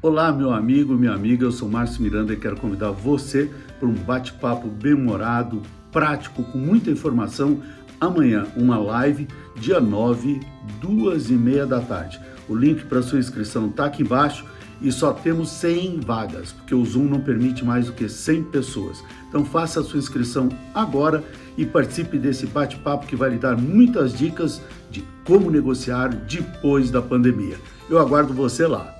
Olá, meu amigo, minha amiga, eu sou Márcio Miranda e quero convidar você para um bate-papo bem-humorado, prático, com muita informação. Amanhã, uma live, dia 9, duas e meia da tarde. O link para sua inscrição está aqui embaixo e só temos 100 vagas, porque o Zoom não permite mais do que 100 pessoas. Então faça a sua inscrição agora e participe desse bate-papo que vai lhe dar muitas dicas de como negociar depois da pandemia. Eu aguardo você lá.